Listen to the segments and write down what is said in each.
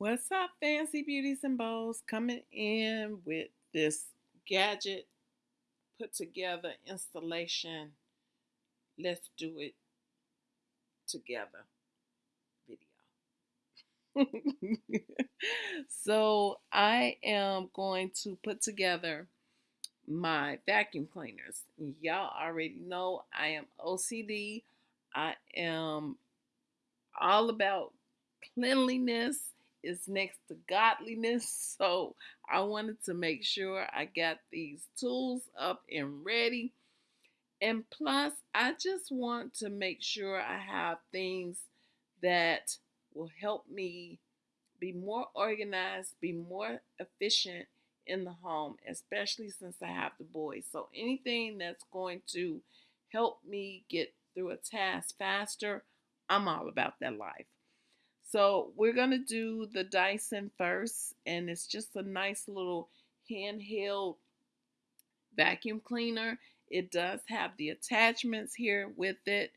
What's up, fancy beauties and bows? Coming in with this gadget put together installation. Let's do it together video. so, I am going to put together my vacuum cleaners. Y'all already know I am OCD. I am all about cleanliness is next to godliness. So I wanted to make sure I got these tools up and ready. And plus, I just want to make sure I have things that will help me be more organized, be more efficient in the home, especially since I have the boys. So anything that's going to help me get through a task faster, I'm all about that life. So we're going to do the Dyson first, and it's just a nice little handheld vacuum cleaner. It does have the attachments here with it,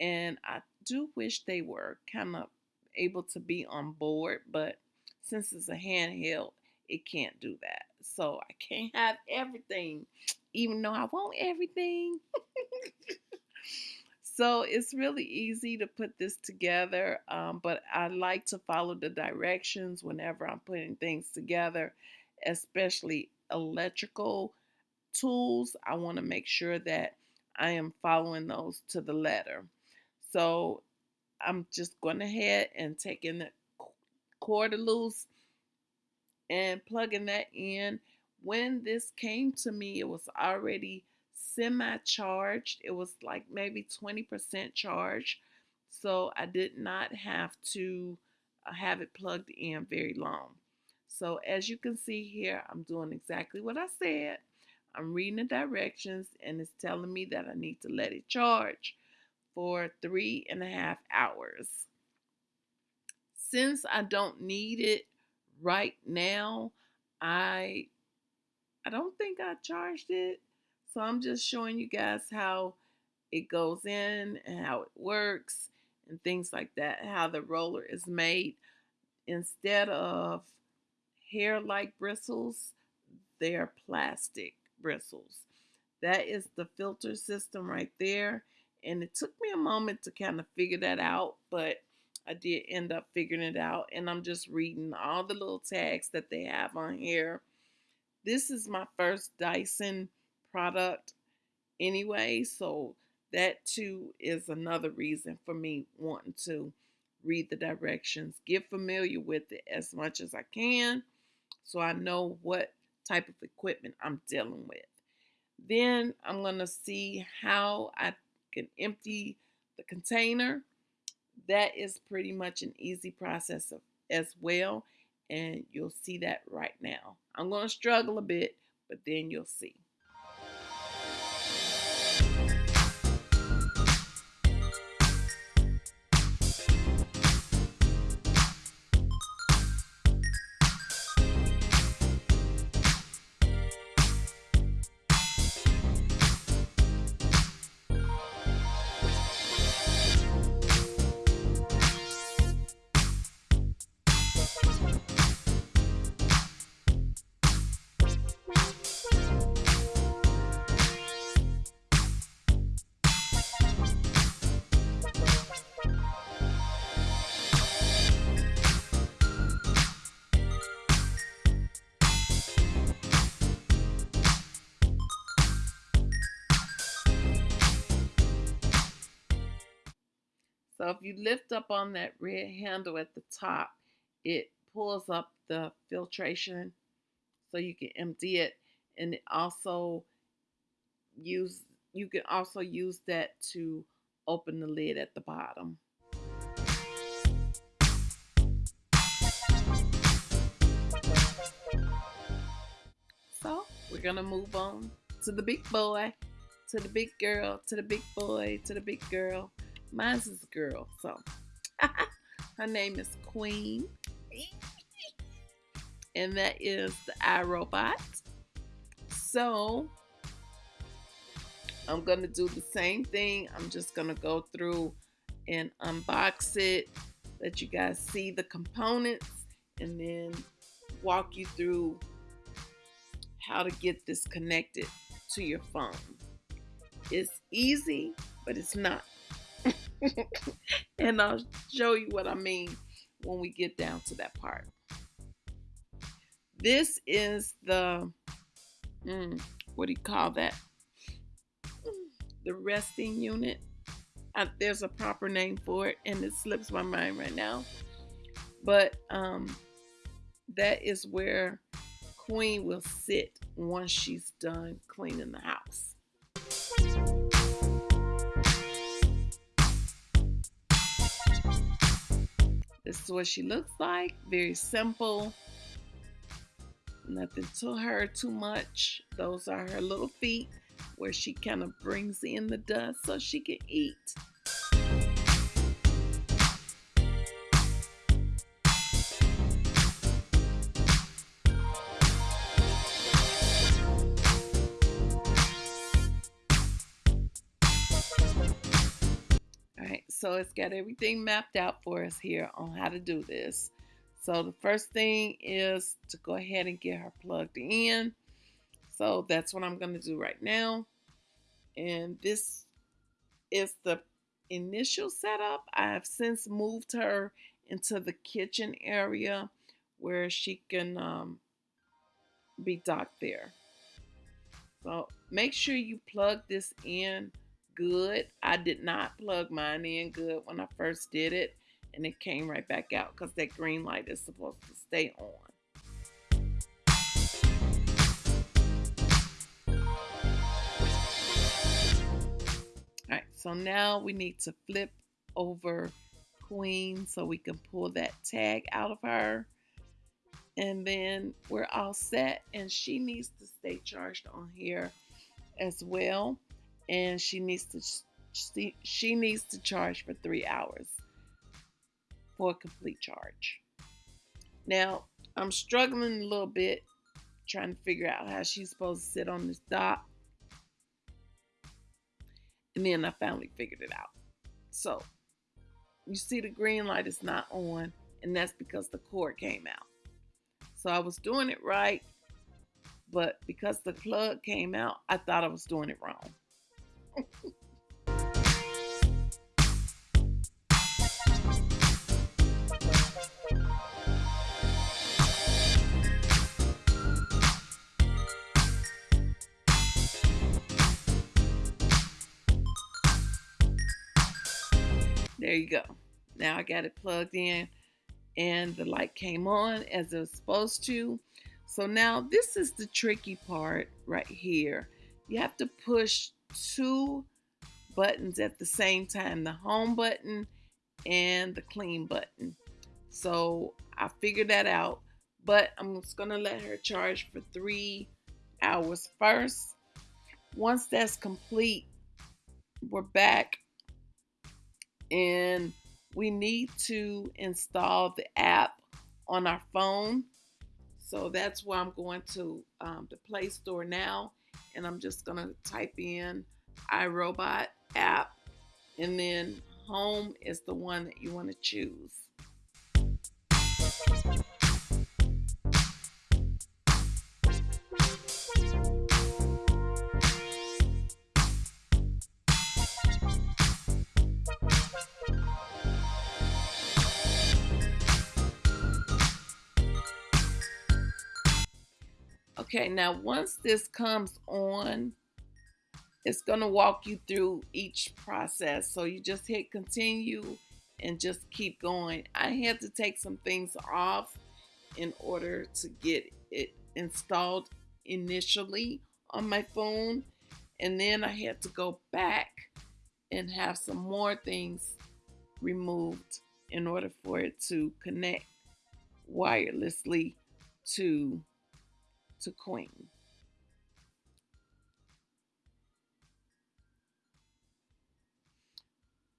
and I do wish they were kind of able to be on board, but since it's a handheld, it can't do that. So I can't have everything, even though I want everything. So it's really easy to put this together, um, but I like to follow the directions whenever I'm putting things together, especially electrical tools. I want to make sure that I am following those to the letter. So I'm just going ahead and taking the cord loose and plugging that in. When this came to me, it was already semi charged. It was like maybe 20% charged. So I did not have to uh, have it plugged in very long. So as you can see here, I'm doing exactly what I said. I'm reading the directions and it's telling me that I need to let it charge for three and a half hours. Since I don't need it right now, I I don't think I charged it. So I'm just showing you guys how it goes in and how it works and things like that, how the roller is made. Instead of hair-like bristles, they're plastic bristles. That is the filter system right there. And it took me a moment to kind of figure that out, but I did end up figuring it out. And I'm just reading all the little tags that they have on here. This is my first Dyson product anyway. So that too is another reason for me wanting to read the directions, get familiar with it as much as I can so I know what type of equipment I'm dealing with. Then I'm going to see how I can empty the container. That is pretty much an easy process of, as well. And you'll see that right now. I'm going to struggle a bit, but then you'll see. So if you lift up on that red handle at the top, it pulls up the filtration so you can empty it. And it also use you can also use that to open the lid at the bottom. So we're gonna move on to the big boy, to the big girl, to the big boy, to the big girl. Mine's is a girl, so her name is Queen. and that is the iRobot. So I'm gonna do the same thing. I'm just gonna go through and unbox it, let you guys see the components, and then walk you through how to get this connected to your phone. It's easy, but it's not. and I'll show you what I mean when we get down to that part. This is the, mm, what do you call that? The resting unit. I, there's a proper name for it, and it slips my mind right now. But um, that is where Queen will sit once she's done cleaning the house. Is what she looks like. Very simple. Nothing to her too much. Those are her little feet where she kind of brings in the dust so she can eat. So it's got everything mapped out for us here on how to do this. So the first thing is to go ahead and get her plugged in. So that's what I'm going to do right now. And this is the initial setup. I have since moved her into the kitchen area where she can um, be docked there. So make sure you plug this in good. I did not plug mine in good when I first did it, and it came right back out because that green light is supposed to stay on. All right, so now we need to flip over Queen so we can pull that tag out of her. And then we're all set, and she needs to stay charged on here as well and she needs to she, she needs to charge for three hours for a complete charge. Now I'm struggling a little bit trying to figure out how she's supposed to sit on this dock. And then I finally figured it out. So you see the green light is not on, and that's because the cord came out. So I was doing it right, but because the plug came out, I thought I was doing it wrong. There you go. Now I got it plugged in and the light came on as it was supposed to. So now this is the tricky part right here. You have to push two buttons at the same time the home button and the clean button. So I figured that out, but I'm just gonna let her charge for three hours first. Once that's complete, we're back and we need to install the app on our phone. So that's why I'm going to um, the Play Store now and I'm just going to type in iRobot app and then home is the one that you want to choose. Okay, now once this comes on, it's going to walk you through each process. So you just hit continue and just keep going. I had to take some things off in order to get it installed initially on my phone. And then I had to go back and have some more things removed in order for it to connect wirelessly to to Queen.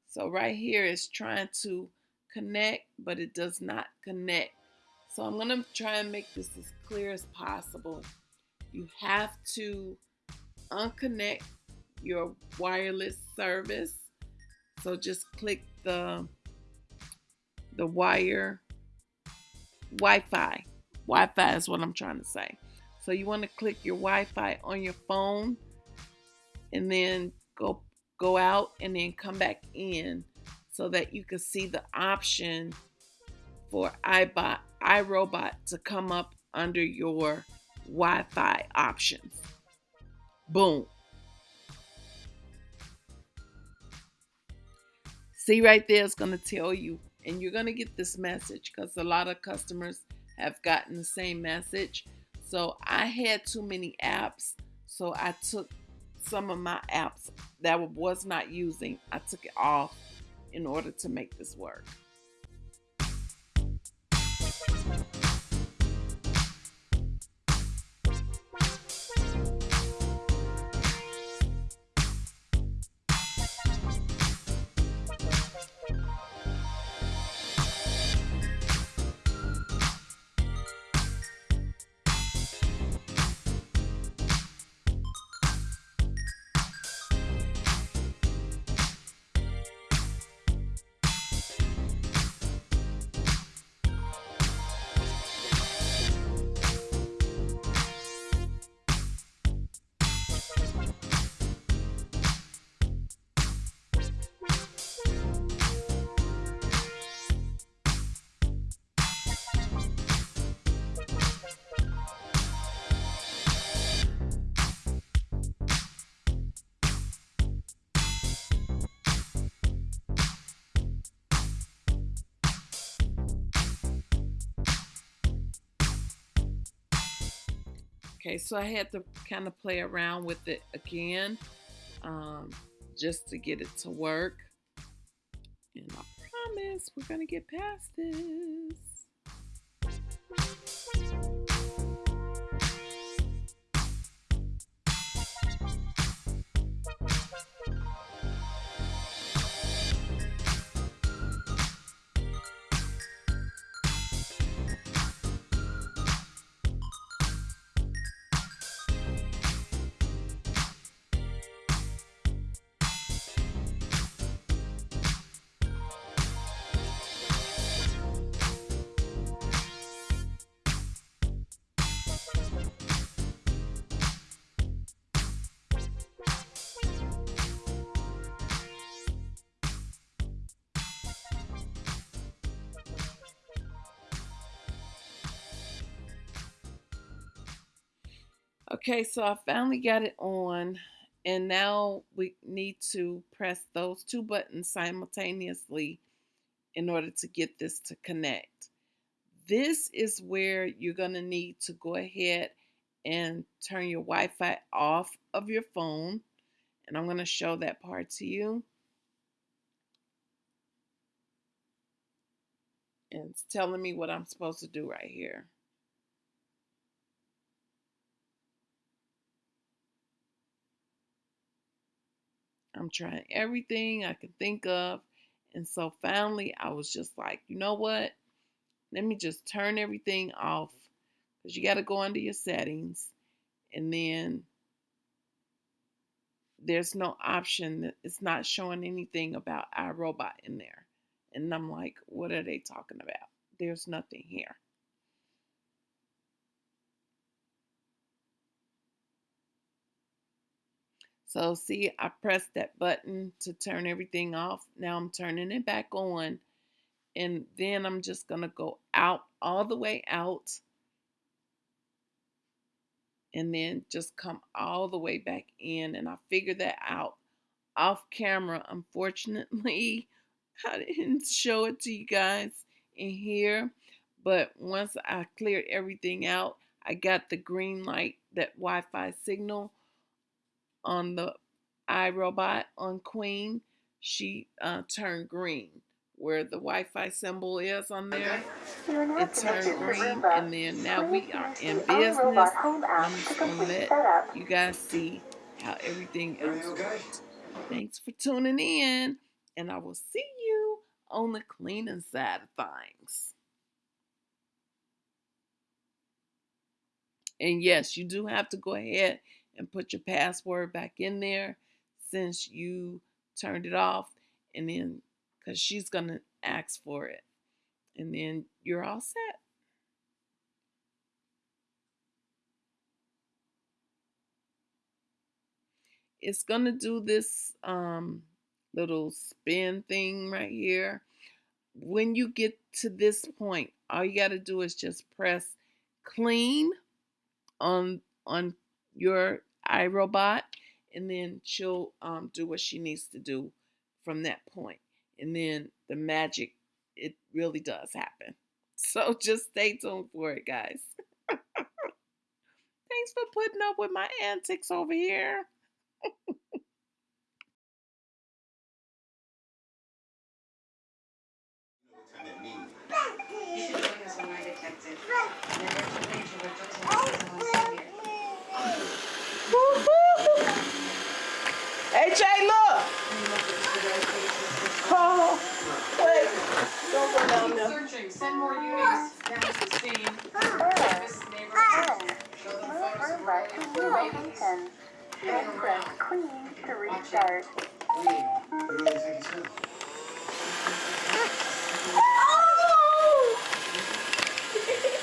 So right here is trying to connect, but it does not connect. So I'm going to try and make this as clear as possible. You have to unconnect your wireless service. So just click the the wire Wi-Fi. Wi-Fi is what I'm trying to say. So you want to click your Wi-Fi on your phone and then go go out and then come back in so that you can see the option for iBot iRobot to come up under your Wi-Fi options. Boom. See right there, it's going to tell you, and you're going to get this message because a lot of customers have gotten the same message. So I had too many apps, so I took some of my apps that I was not using, I took it off in order to make this work. Okay, so I had to kind of play around with it again um, just to get it to work. And I promise we're going to get past this. Okay, so I finally got it on and now we need to press those two buttons simultaneously in order to get this to connect. This is where you're going to need to go ahead and turn your Wi-Fi off of your phone and I'm going to show that part to you. And it's telling me what I'm supposed to do right here. I'm trying everything I could think of. And so finally, I was just like, you know what? Let me just turn everything off because you got to go under your settings. And then there's no option it's not showing anything about iRobot in there. And I'm like, what are they talking about? There's nothing here. So see, I pressed that button to turn everything off. Now I'm turning it back on. And then I'm just going to go out all the way out. And then just come all the way back in. And I figured that out off camera. Unfortunately, I didn't show it to you guys in here. But once I cleared everything out, I got the green light, that Wi-Fi signal on the iRobot on Queen, she uh, turned green. Where the Wi-Fi symbol is on there, it turned green, and then now we are in business. I'm just gonna let you guys see how everything else works. Thanks for tuning in, and I will see you on the cleaning side of things. And yes, you do have to go ahead and put your password back in there since you turned it off and then because she's going to ask for it and then you're all set. It's going to do this um, little spin thing right here. When you get to this point all you got to do is just press clean on on your iRobot, and then she'll um, do what she needs to do from that point. And then the magic, it really does happen. So just stay tuned for it, guys. Thanks for putting up with my antics over here. Hey Jay, look! Oh, wait. Don't go down there. Searching, send more units down to the scene. This neighborhood. Show them photos of where they were rabies. Then press Queen to restart. You really think he's good?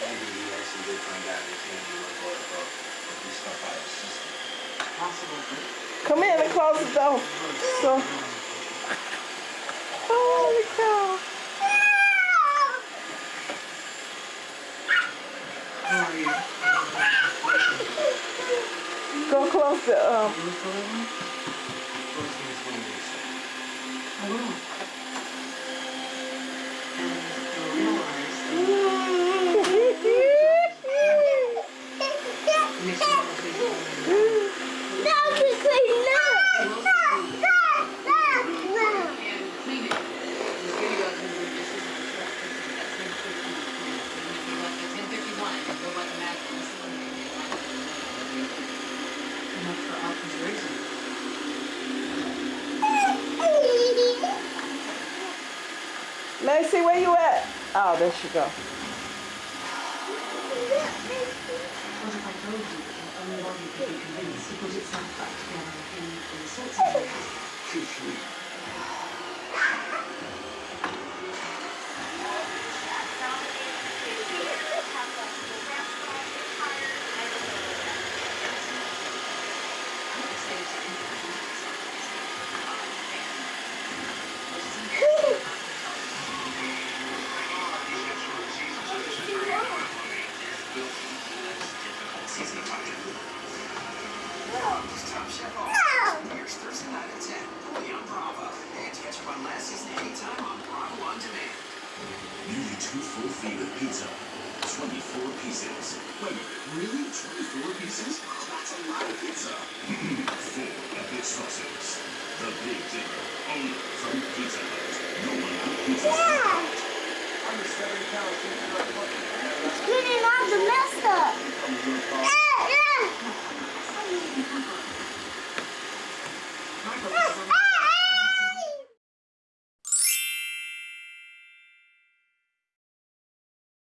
Maybe he actually did find out his hand was going to do stuff out of his system. Possible. Come in and close the door. So, holy cow. Go close the um. First thing is going to be said. I will. And you'll realize that it makes you want to take it home. and clean it. The video of him doing dishes in the truck, this is at ten fifteen. And he left at ten fifty-one, and go by the map, and this is when they made it. And that's for Alfred's reason. Macy, where you at? Oh, there she go. What if I told you that only one you could be convinced to put itself back together in, in sorts of ways? Too sweet. Lassie's anytime on Bravo On Demand. Nearly two full feet of pizza. 24 pieces. Wait, really? 24 pieces? Oh, that's a lot of pizza. Four epic sauces. The Big Dinner, only from Pizza Hut. No one out pizza. Yeah! I'm a seven-pound how Getting on the master. Yeah, yeah.